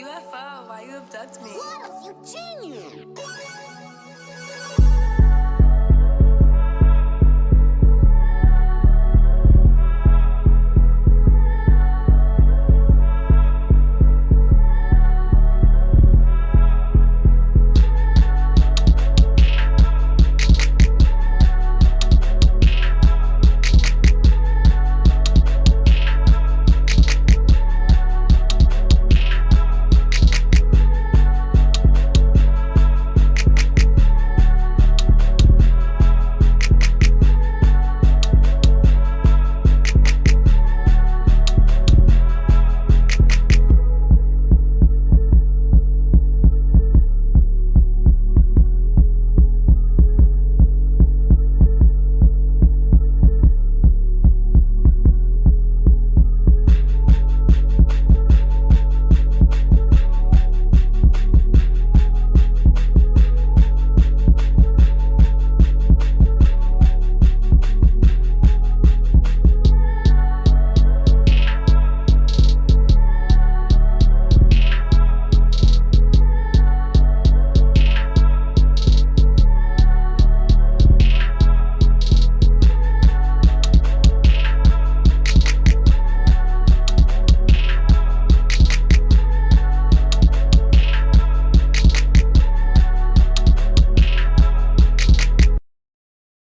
UFO, why you abduct me? Waddles, you genius!